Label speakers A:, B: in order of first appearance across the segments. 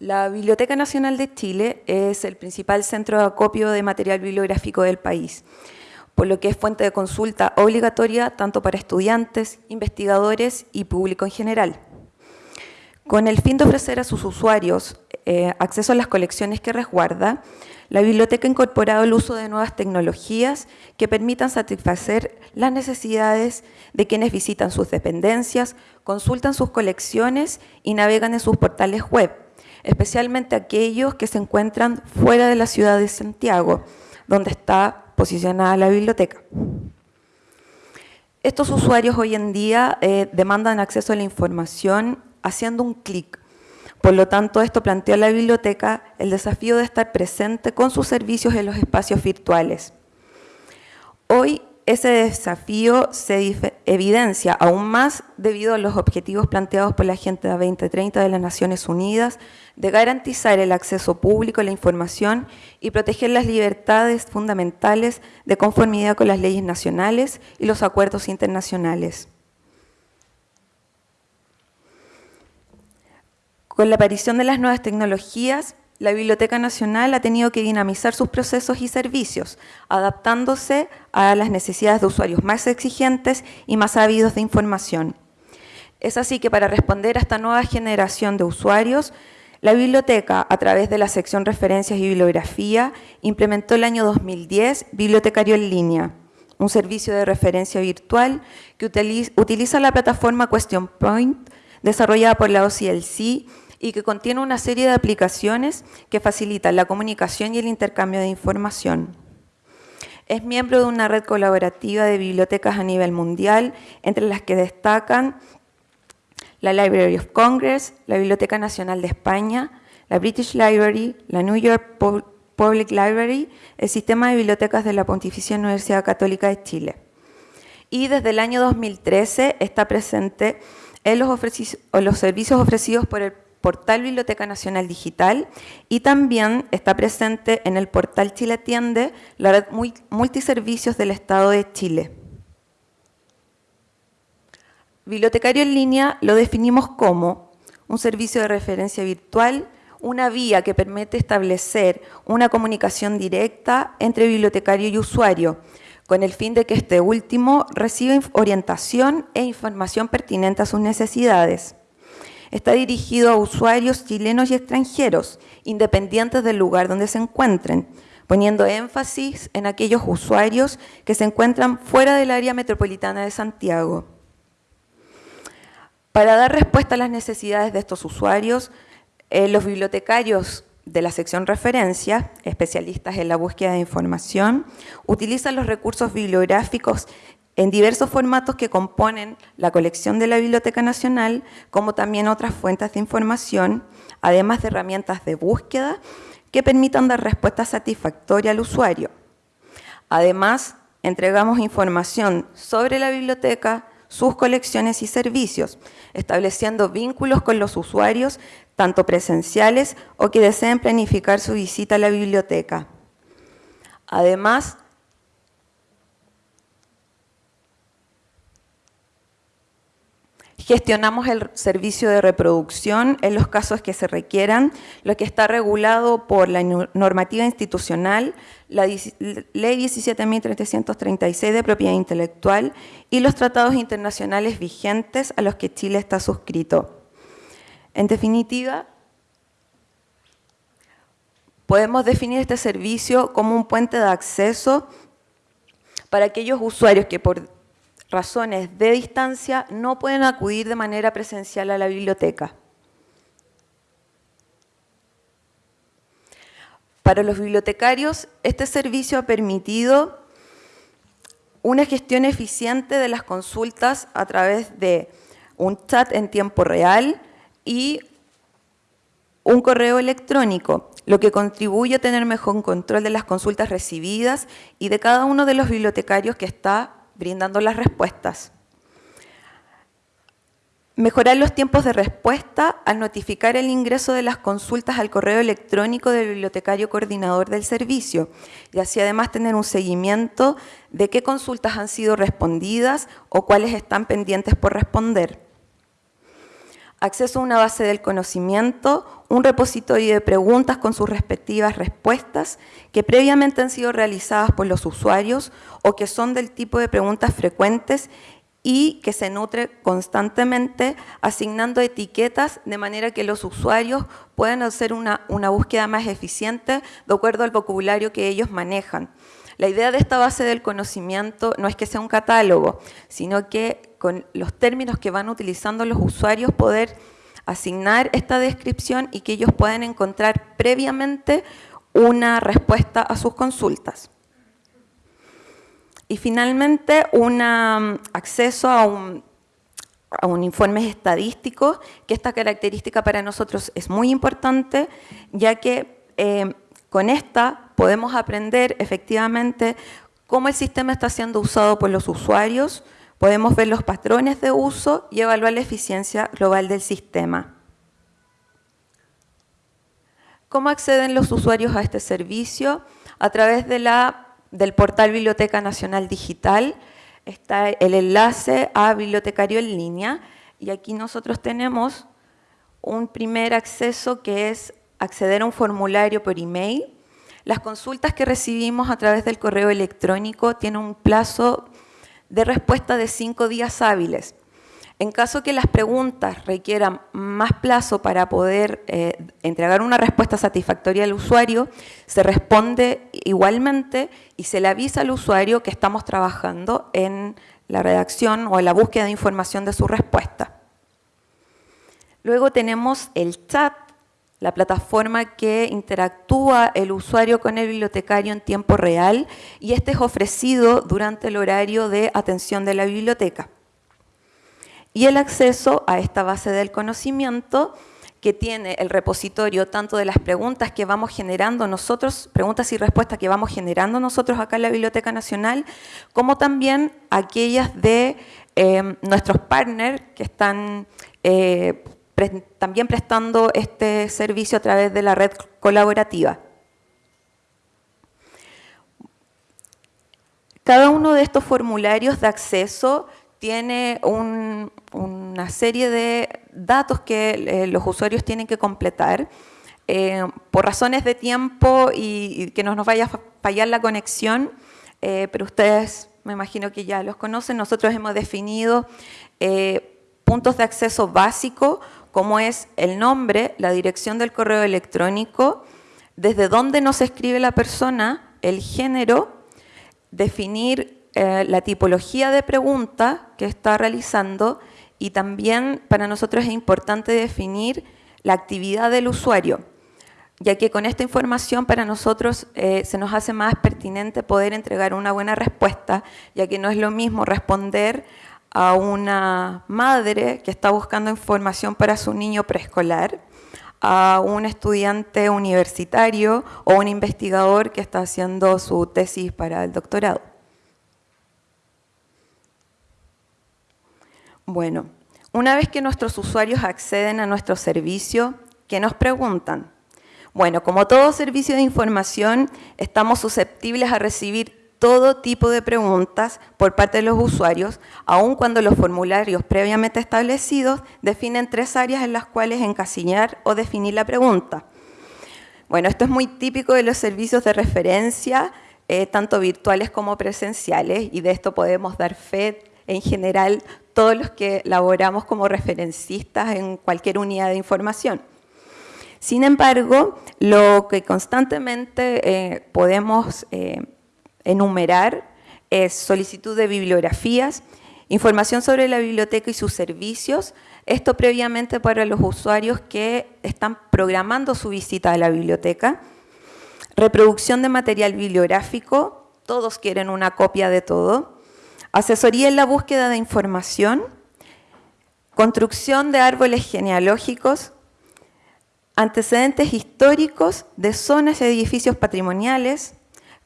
A: La Biblioteca Nacional de Chile es el principal centro de acopio de material bibliográfico del país, por lo que es fuente de consulta obligatoria tanto para estudiantes, investigadores y público en general. Con el fin de ofrecer a sus usuarios eh, acceso a las colecciones que resguarda, la biblioteca ha incorporado el uso de nuevas tecnologías que permitan satisfacer las necesidades de quienes visitan sus dependencias, consultan sus colecciones y navegan en sus portales web, especialmente aquellos que se encuentran fuera de la ciudad de Santiago, donde está posicionada la biblioteca. Estos usuarios hoy en día eh, demandan acceso a la información haciendo un clic. Por lo tanto, esto plantea a la biblioteca el desafío de estar presente con sus servicios en los espacios virtuales. Hoy ese desafío se evidencia aún más debido a los objetivos planteados por la Agenda 2030 de las Naciones Unidas de garantizar el acceso público a la información y proteger las libertades fundamentales de conformidad con las leyes nacionales y los acuerdos internacionales. Con la aparición de las nuevas tecnologías, la Biblioteca Nacional ha tenido que dinamizar sus procesos y servicios, adaptándose a las necesidades de usuarios más exigentes y más ávidos de información. Es así que para responder a esta nueva generación de usuarios, la biblioteca, a través de la sección Referencias y Bibliografía, implementó el año 2010 Bibliotecario en línea, un servicio de referencia virtual que utiliza la plataforma Question Point, desarrollada por la OCLC, y que contiene una serie de aplicaciones que facilitan la comunicación y el intercambio de información. Es miembro de una red colaborativa de bibliotecas a nivel mundial, entre las que destacan la Library of Congress, la Biblioteca Nacional de España, la British Library, la New York Public Library, el Sistema de Bibliotecas de la Pontificia Universidad Católica de Chile. Y desde el año 2013 está presente en los, los servicios ofrecidos por el portal Biblioteca Nacional Digital y también está presente en el portal Chile Atiende, la red multiservicios del Estado de Chile. Bibliotecario en línea lo definimos como un servicio de referencia virtual, una vía que permite establecer una comunicación directa entre bibliotecario y usuario, con el fin de que este último reciba orientación e información pertinente a sus necesidades. Está dirigido a usuarios chilenos y extranjeros, independientes del lugar donde se encuentren, poniendo énfasis en aquellos usuarios que se encuentran fuera del área metropolitana de Santiago. Para dar respuesta a las necesidades de estos usuarios, eh, los bibliotecarios de la sección referencia, especialistas en la búsqueda de información, utilizan los recursos bibliográficos en diversos formatos que componen la colección de la Biblioteca Nacional, como también otras fuentes de información, además de herramientas de búsqueda que permitan dar respuesta satisfactoria al usuario. Además, entregamos información sobre la biblioteca, sus colecciones y servicios, estableciendo vínculos con los usuarios, tanto presenciales o que deseen planificar su visita a la biblioteca. Además, Gestionamos el servicio de reproducción en los casos que se requieran, lo que está regulado por la normativa institucional, la Ley 17.336 de propiedad intelectual y los tratados internacionales vigentes a los que Chile está suscrito. En definitiva, podemos definir este servicio como un puente de acceso para aquellos usuarios que por razones de distancia no pueden acudir de manera presencial a la biblioteca. Para los bibliotecarios, este servicio ha permitido una gestión eficiente de las consultas a través de un chat en tiempo real y un correo electrónico, lo que contribuye a tener mejor control de las consultas recibidas y de cada uno de los bibliotecarios que está brindando las respuestas. Mejorar los tiempos de respuesta al notificar el ingreso de las consultas al correo electrónico del bibliotecario coordinador del servicio y así además tener un seguimiento de qué consultas han sido respondidas o cuáles están pendientes por responder. Acceso a una base del conocimiento, un repositorio de preguntas con sus respectivas respuestas que previamente han sido realizadas por los usuarios o que son del tipo de preguntas frecuentes y que se nutre constantemente asignando etiquetas de manera que los usuarios puedan hacer una, una búsqueda más eficiente de acuerdo al vocabulario que ellos manejan. La idea de esta base del conocimiento no es que sea un catálogo, sino que con los términos que van utilizando los usuarios poder asignar esta descripción y que ellos puedan encontrar previamente una respuesta a sus consultas. Y finalmente, un um, acceso a un, a un informe estadístico, que esta característica para nosotros es muy importante, ya que eh, con esta podemos aprender efectivamente cómo el sistema está siendo usado por los usuarios, podemos ver los patrones de uso y evaluar la eficiencia global del sistema. ¿Cómo acceden los usuarios a este servicio? A través de la del portal Biblioteca Nacional Digital está el enlace a Bibliotecario en línea y aquí nosotros tenemos un primer acceso que es acceder a un formulario por email. Las consultas que recibimos a través del correo electrónico tienen un plazo de respuesta de cinco días hábiles. En caso que las preguntas requieran más plazo para poder eh, entregar una respuesta satisfactoria al usuario, se responde igualmente y se le avisa al usuario que estamos trabajando en la redacción o en la búsqueda de información de su respuesta. Luego tenemos el chat, la plataforma que interactúa el usuario con el bibliotecario en tiempo real y este es ofrecido durante el horario de atención de la biblioteca. Y el acceso a esta base del conocimiento que tiene el repositorio tanto de las preguntas que vamos generando nosotros, preguntas y respuestas que vamos generando nosotros acá en la Biblioteca Nacional, como también aquellas de eh, nuestros partners que están eh, también prestando este servicio a través de la red colaborativa. Cada uno de estos formularios de acceso tiene una serie de datos que eh, los usuarios tienen que completar. Eh, por razones de tiempo y, que no nos vaya a fallar la conexión, eh, pero ustedes me imagino que ya los conocen, nosotros hemos definido puntos de acceso básico, como es el nombre, la dirección del correo electrónico, desde dónde nos escribe la persona, el género, definir eh, la tipología de pregunta que está realizando y también para nosotros es importante definir la actividad del usuario, ya que con esta información para nosotros eh, se nos hace más pertinente poder entregar una buena respuesta, ya que no es lo mismo responder a una madre que está buscando información para su niño preescolar, a un estudiante universitario o un investigador que está haciendo su tesis para el doctorado. Bueno, una vez que nuestros usuarios acceden a nuestro servicio, ¿qué nos preguntan? Bueno, como todo servicio de información, estamos susceptibles a recibir todo tipo de preguntas por parte de los usuarios, aun cuando los formularios previamente establecidos definen tres áreas en las cuales encasillar o definir la pregunta. Bueno, esto es muy típico de los servicios de referencia, eh, tanto virtuales como presenciales, y de esto podemos dar fe en general todos los que laboramos como referencistas en cualquier unidad de información. Sin embargo, lo que constantemente eh, podemos eh, enumerar es solicitud de bibliografías, información sobre la biblioteca y sus servicios, esto previamente para los usuarios que están programando su visita a la biblioteca, reproducción de material bibliográfico, todos quieren una copia de todo, asesoría en la búsqueda de información, construcción de árboles genealógicos, antecedentes históricos de zonas y edificios patrimoniales,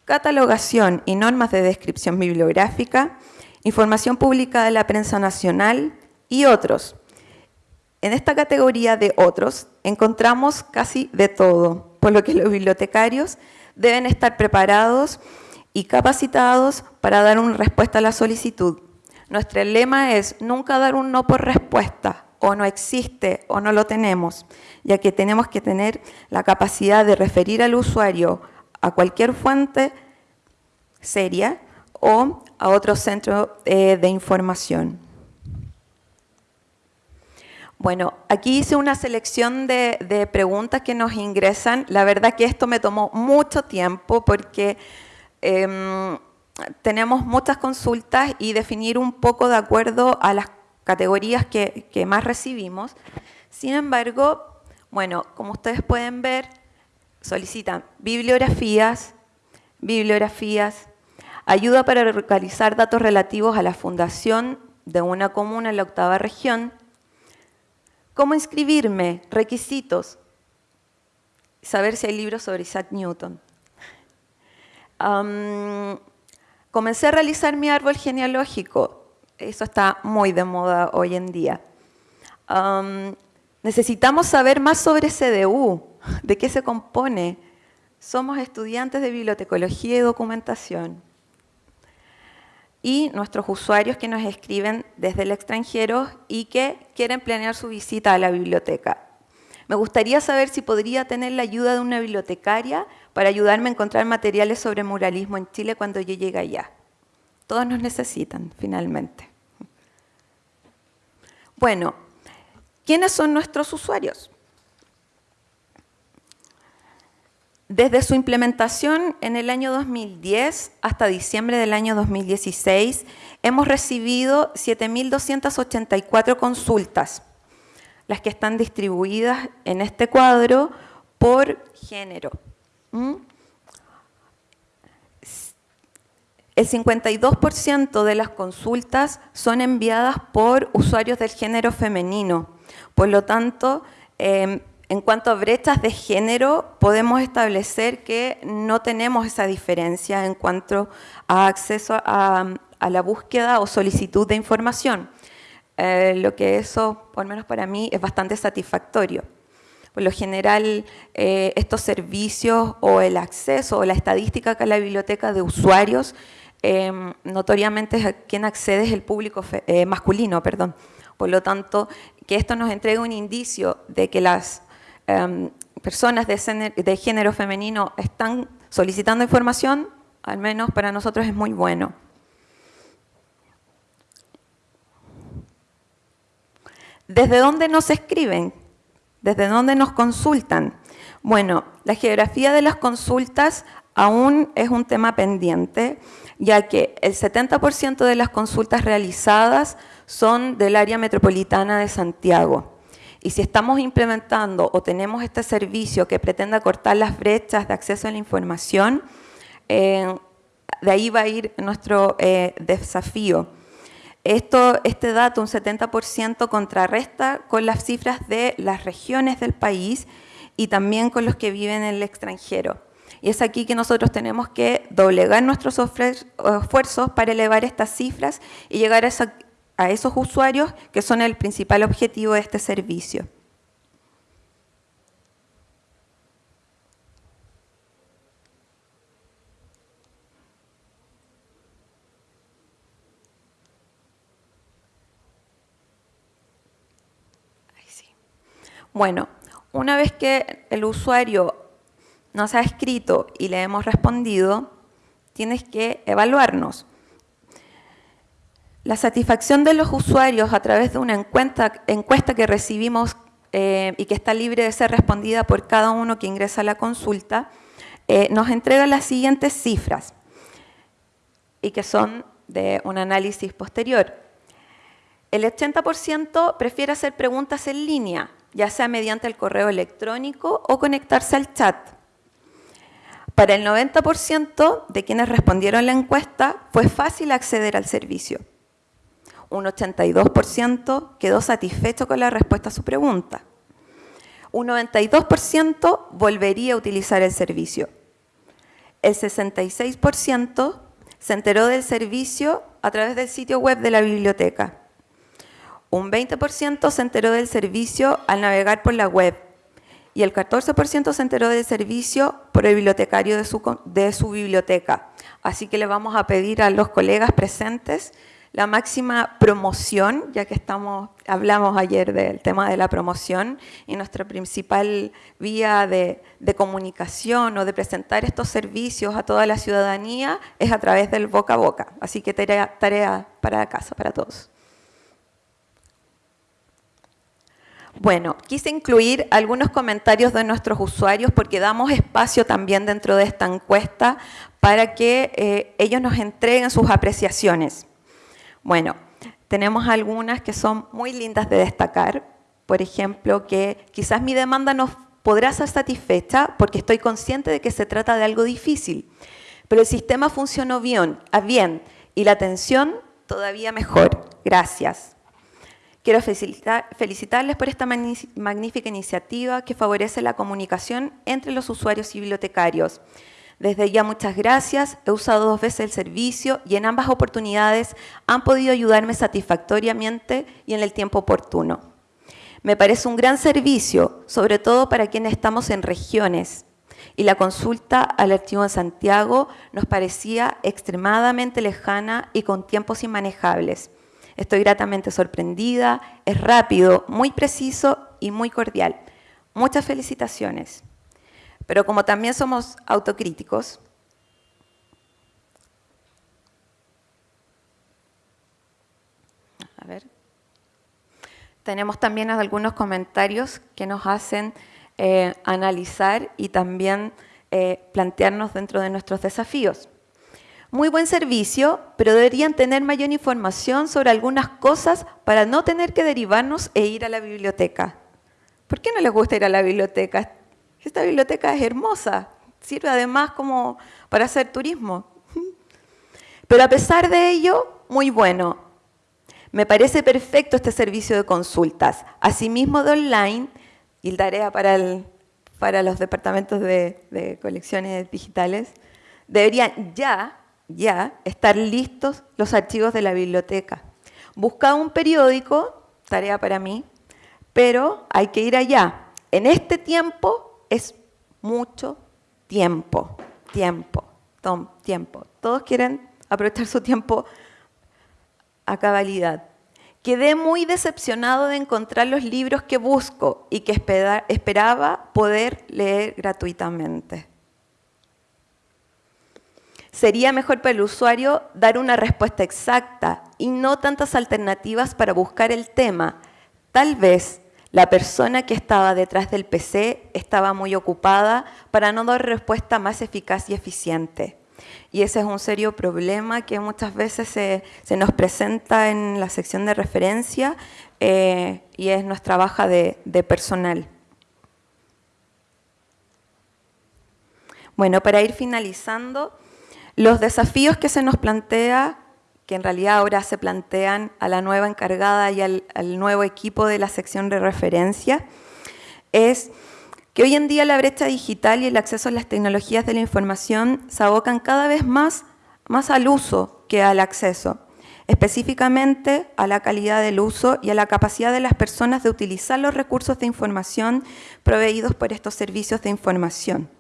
A: catalogación y normas de descripción bibliográfica, información pública de la prensa nacional y otros. En esta categoría de otros encontramos casi de todo, por lo que los bibliotecarios deben estar preparados y capacitados para dar una respuesta a la solicitud. Nuestro lema es nunca dar un no por respuesta, o no existe o no lo tenemos, ya que tenemos que tener la capacidad de referir al usuario a cualquier fuente seria o a otro centro eh, de información. Bueno, aquí hice una selección de, preguntas que nos ingresan. La verdad que esto me tomó mucho tiempo porque em, tenemos muchas consultas y definir un poco de acuerdo a las categorías que, que más recibimos. Sin embargo, bueno, como ustedes pueden ver, solicitan bibliografías, bibliografías, ayuda para localizar datos relativos a la fundación de una comuna en la octava región, ¿Cómo inscribirme? Requisitos. Saber si hay libros sobre Isaac Newton. comencé a realizar mi árbol genealógico. Eso está muy de moda hoy en día. necesitamos saber más sobre CDU, de qué se compone. Somos estudiantes de bibliotecología y documentación y nuestros usuarios que nos escriben desde el extranjero y que quieren planear su visita a la biblioteca. Me gustaría saber si podría tener la ayuda de una bibliotecaria para ayudarme a encontrar materiales sobre muralismo en Chile cuando yo llegue allá. Todos nos necesitan, finalmente. Bueno, ¿quiénes son nuestros usuarios? Desde su implementación en el año 2010 hasta diciembre del año 2016, hemos recibido 7.284 consultas, las que están distribuidas en este cuadro por género. ¿Mm? El 52% de las consultas son enviadas por usuarios del género femenino. Por lo tanto, em, en cuanto a brechas de género, podemos establecer que no tenemos esa diferencia en cuanto a acceso a, la búsqueda o solicitud de información, eh, lo que eso, por lo menos para mí, es bastante satisfactorio. Por lo general, eh, estos servicios o el acceso o la estadística que la biblioteca de usuarios, eh, notoriamente a quien accede es el público masculino, perdón. Por lo tanto, que esto nos entregue un indicio de que las Em, personas de, género femenino están solicitando información, al menos para nosotros es muy bueno. ¿Desde dónde nos escriben? ¿Desde dónde nos consultan? Bueno, la geografía de las consultas aún es un tema pendiente, ya que el 70% de las consultas realizadas son del área metropolitana de Santiago. Y si estamos implementando o tenemos este servicio que pretenda cortar las brechas de acceso a la información, eh, de ahí va a ir nuestro eh, desafío. Esto, este dato, un 70%, contrarresta con las cifras de las regiones del país y también con los que viven en el extranjero. Y es aquí que nosotros tenemos que doblegar nuestros esfuerzos para elevar estas cifras y llegar a esa a esos usuarios que son el principal objetivo de este servicio. Bueno, una vez que el usuario nos ha escrito y le hemos respondido, tienes que evaluarnos. La satisfacción de los usuarios a través de una encuesta, que recibimos eh, y que está libre de ser respondida por cada uno que ingresa a la consulta, eh, nos entrega las siguientes cifras y que son de un análisis posterior. El 80% prefiere hacer preguntas en línea, ya sea mediante el correo electrónico o conectarse al chat. Para el 90% de quienes respondieron la encuesta fue fácil acceder al servicio un 82% quedó satisfecho con la respuesta a su pregunta. Un 92% volvería a utilizar el servicio. El 66% se enteró del servicio a través del sitio web de la biblioteca. Un 20% se enteró del servicio al navegar por la web y el 14% se enteró del servicio por el bibliotecario de su, de su biblioteca. Así que le vamos a pedir a los colegas presentes la máxima promoción, ya que estamos, hablamos ayer del tema de la promoción, y nuestra principal vía de, comunicación o de presentar estos servicios a toda la ciudadanía es a través del boca a boca. Así que tarea, para casa, para todos. Bueno, quise incluir algunos comentarios de nuestros usuarios porque damos espacio también dentro de esta encuesta para que eh, ellos nos entreguen sus apreciaciones. Bueno, tenemos algunas que son muy lindas de destacar. Por ejemplo, que quizás mi demanda no podrá ser satisfecha porque estoy consciente de que se trata de algo difícil. Pero el sistema funcionó bien, bien y la atención todavía mejor. Gracias. Quiero felicitarles por esta magnífica iniciativa que favorece la comunicación entre los usuarios y bibliotecarios. Desde ya muchas gracias, he usado dos veces el servicio y en ambas oportunidades han podido ayudarme satisfactoriamente y en el tiempo oportuno. Me parece un gran servicio, sobre todo para quienes estamos en regiones, y la consulta al archivo en Santiago nos parecía extremadamente lejana y con tiempos inmanejables. Estoy gratamente sorprendida, es rápido, muy preciso y muy cordial. Muchas felicitaciones. Pero como también somos autocríticos, a ver, tenemos también algunos comentarios que nos hacen eh, analizar y también eh, plantearnos dentro de nuestros desafíos. Muy buen servicio, pero deberían tener mayor información sobre algunas cosas para no tener que derivarnos e ir a la biblioteca. ¿Por qué no les gusta ir a la biblioteca? Esta biblioteca es hermosa, sirve además como para hacer turismo. Pero a pesar de ello, muy bueno. Me parece perfecto este servicio de consultas. Asimismo de online, y tarea para, para los departamentos de, colecciones digitales, deberían ya, ya estar listos los archivos de la biblioteca. Busca un periódico, tarea para mí, pero hay que ir allá. En este tiempo es mucho tiempo, tiempo, tiempo. Todos quieren aprovechar su tiempo a cabalidad. Quedé muy decepcionado de encontrar los libros que busco y que esperaba poder leer gratuitamente. Sería mejor para el usuario dar una respuesta exacta y no tantas alternativas para buscar el tema. Tal vez la persona que estaba detrás del PC estaba muy ocupada para no dar respuesta más eficaz y eficiente. Y ese es un serio problema que muchas veces se, nos presenta en la sección de referencia eh, y es nuestra baja de, de personal. Bueno, para ir finalizando, los desafíos que se nos plantea que en realidad ahora se plantean a la nueva encargada y al, nuevo equipo de la sección de referencia, es que hoy en día la brecha digital y el acceso a las tecnologías de la información se abocan cada vez más, más al uso que al acceso, específicamente a la calidad del uso y a la capacidad de las personas de utilizar los recursos de información proveídos por estos servicios de información.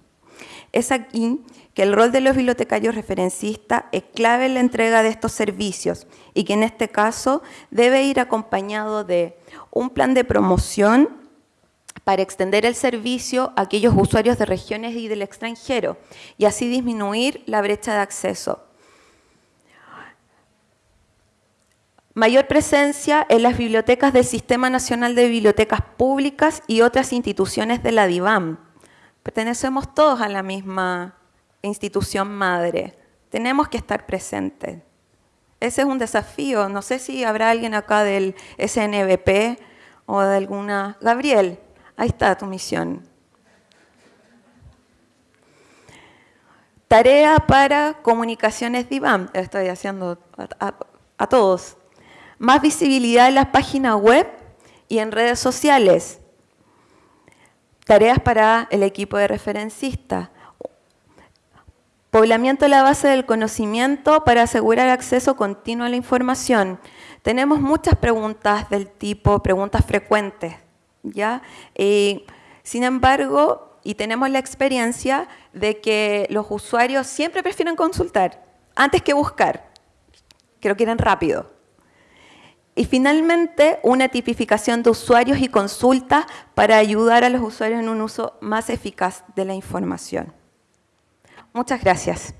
A: Es aquí que el rol de los bibliotecarios referencistas es clave en la entrega de estos servicios y que en este caso debe ir acompañado de un plan de promoción para extender el servicio a aquellos usuarios de regiones y del extranjero y así disminuir la brecha de acceso. Mayor presencia en las bibliotecas del Sistema Nacional de Bibliotecas Públicas y otras instituciones de la DIVAM. Pertenecemos todos a la misma institución madre. Tenemos que estar presentes. Ese es un desafío. No sé si habrá alguien acá del SNBP o de alguna... Gabriel, ahí está tu misión. Tarea para comunicaciones DIVAM. Estoy haciendo a, a todos. Más visibilidad en las páginas web y en redes sociales. Tareas para el equipo de referencistas Poblamiento de la base del conocimiento para asegurar acceso continuo a la información. Tenemos muchas preguntas del tipo, preguntas frecuentes, ¿ya? sin embargo, y tenemos la experiencia de que los usuarios siempre prefieren consultar antes que buscar, que lo quieren rápido. Y finalmente, una tipificación de usuarios y consultas para ayudar a los usuarios en un uso más eficaz de la información. Muchas gracias.